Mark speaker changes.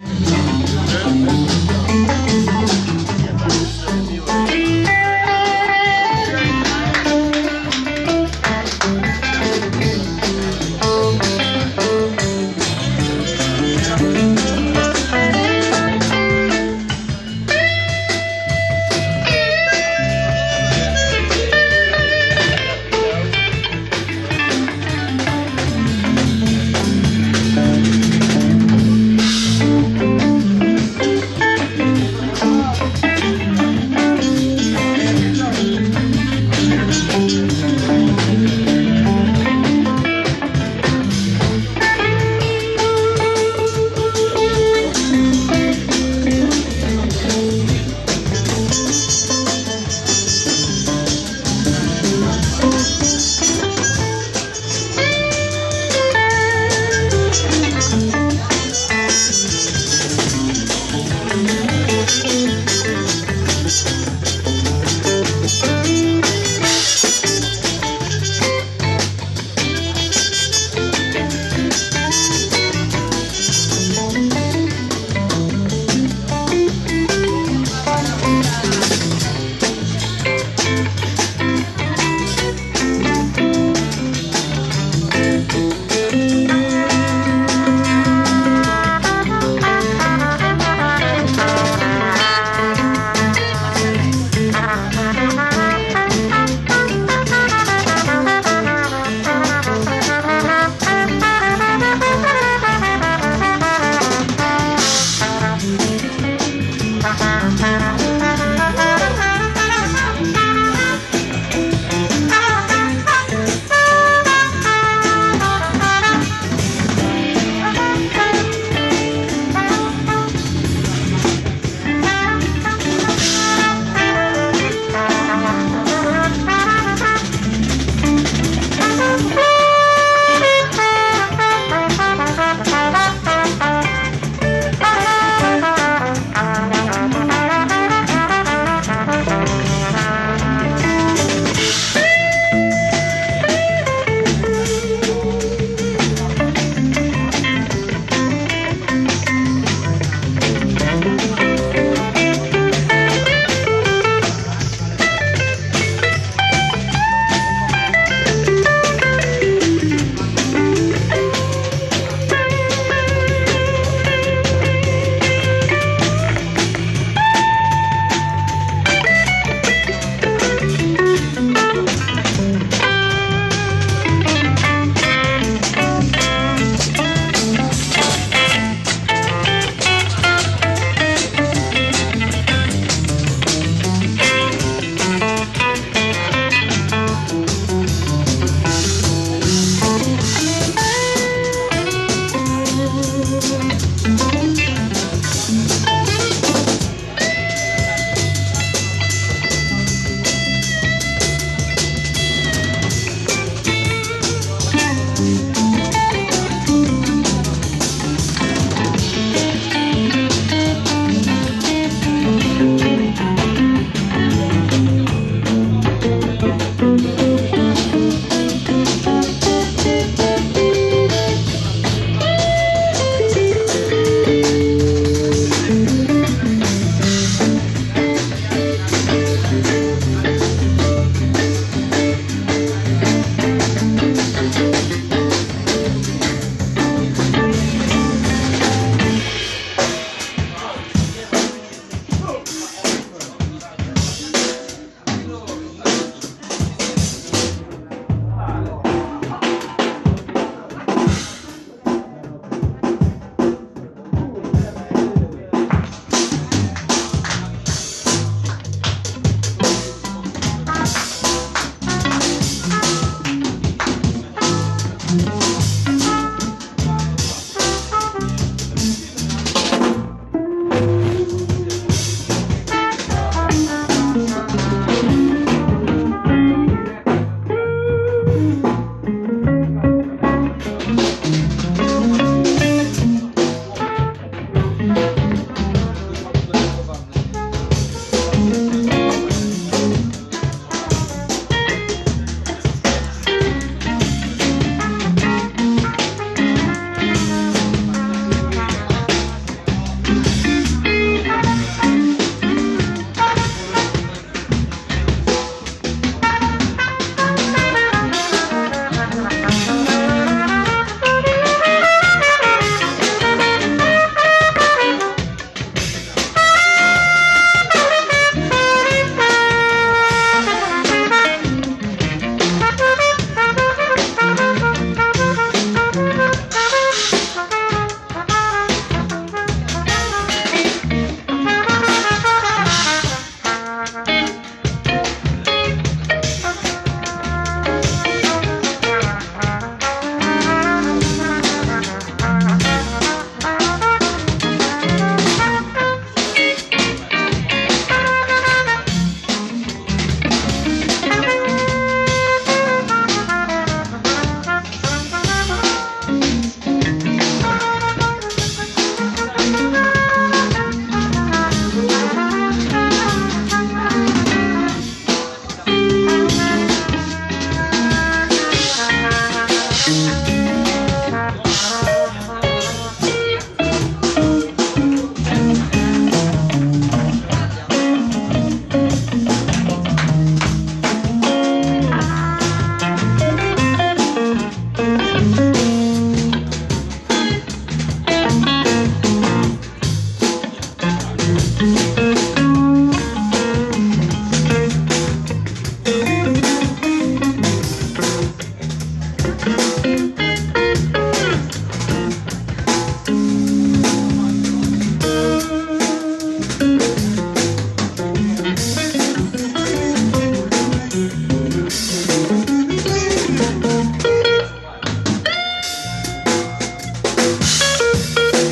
Speaker 1: Yeah.